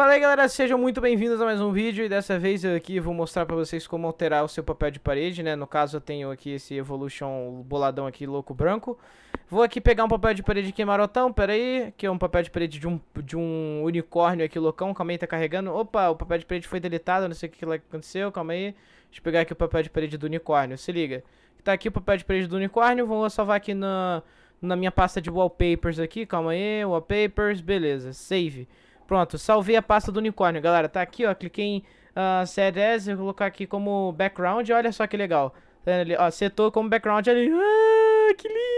Fala aí galera, sejam muito bem-vindos a mais um vídeo e dessa vez eu aqui vou mostrar pra vocês como alterar o seu papel de parede, né? No caso eu tenho aqui esse Evolution boladão aqui, louco branco. Vou aqui pegar um papel de parede aqui marotão, pera aí, que é um papel de parede de um, de um unicórnio aqui loucão, calma aí, tá carregando. Opa, o papel de parede foi deletado, não sei o que aconteceu, calma aí. Deixa eu pegar aqui o papel de parede do unicórnio, se liga. Tá aqui o papel de parede do unicórnio, vou salvar aqui na, na minha pasta de wallpapers aqui, calma aí, wallpapers, beleza, save. Pronto, salvei a pasta do unicórnio, galera. Tá aqui, ó. Cliquei em uh, Set As, vou colocar aqui como background. Olha só que legal. Tá ali, ó, setou como background ali. Ah, que lindo!